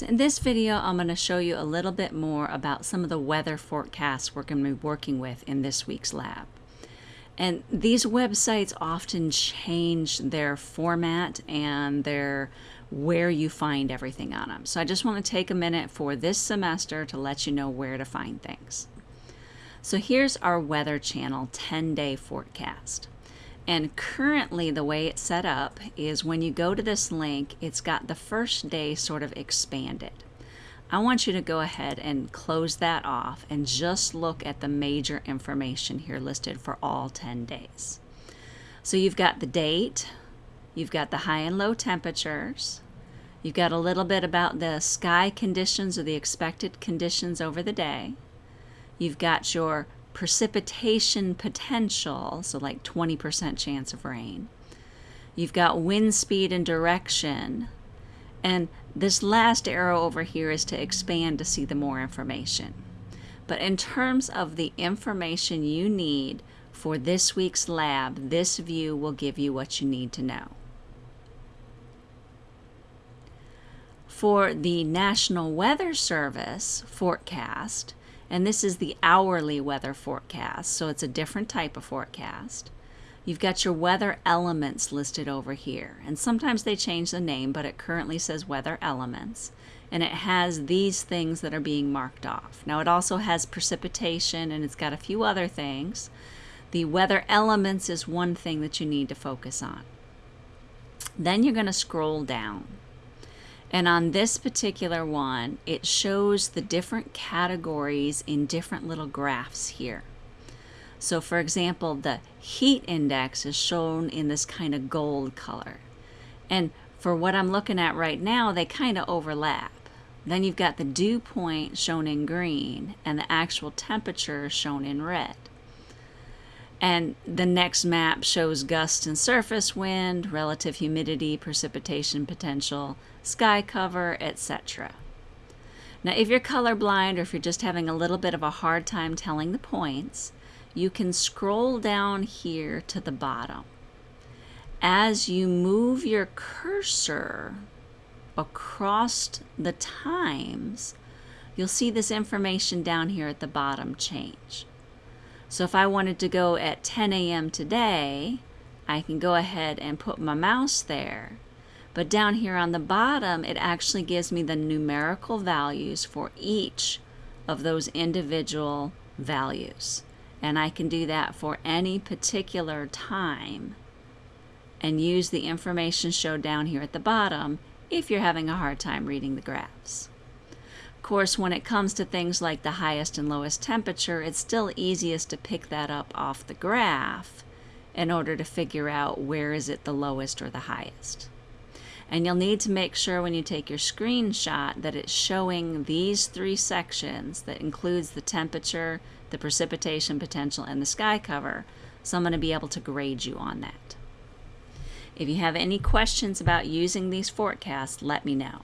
So in this video, I'm going to show you a little bit more about some of the weather forecasts we're going to be working with in this week's lab. And these websites often change their format and their where you find everything on them. So I just want to take a minute for this semester to let you know where to find things. So here's our Weather Channel 10-day forecast. And currently the way it's set up is when you go to this link, it's got the first day sort of expanded. I want you to go ahead and close that off and just look at the major information here listed for all 10 days. So you've got the date, you've got the high and low temperatures, you've got a little bit about the sky conditions or the expected conditions over the day, you've got your precipitation potential, so like 20% chance of rain. You've got wind speed and direction. And this last arrow over here is to expand to see the more information. But in terms of the information you need for this week's lab, this view will give you what you need to know. For the National Weather Service forecast, and this is the hourly weather forecast, so it's a different type of forecast. You've got your weather elements listed over here, and sometimes they change the name, but it currently says weather elements, and it has these things that are being marked off. Now it also has precipitation, and it's got a few other things. The weather elements is one thing that you need to focus on. Then you're going to scroll down. And on this particular one, it shows the different categories in different little graphs here. So for example, the heat index is shown in this kind of gold color. And for what I'm looking at right now, they kind of overlap. Then you've got the dew point shown in green and the actual temperature shown in red. And the next map shows gust and surface wind, relative humidity, precipitation potential, sky cover, etc. Now, if you're colorblind or if you're just having a little bit of a hard time telling the points, you can scroll down here to the bottom. As you move your cursor across the times, you'll see this information down here at the bottom change. So if I wanted to go at 10 a.m. today, I can go ahead and put my mouse there. But down here on the bottom, it actually gives me the numerical values for each of those individual values. And I can do that for any particular time and use the information shown down here at the bottom if you're having a hard time reading the graphs course, when it comes to things like the highest and lowest temperature, it's still easiest to pick that up off the graph in order to figure out where is it the lowest or the highest. And you'll need to make sure when you take your screenshot that it's showing these three sections that includes the temperature, the precipitation potential, and the sky cover. So I'm going to be able to grade you on that. If you have any questions about using these forecasts, let me know.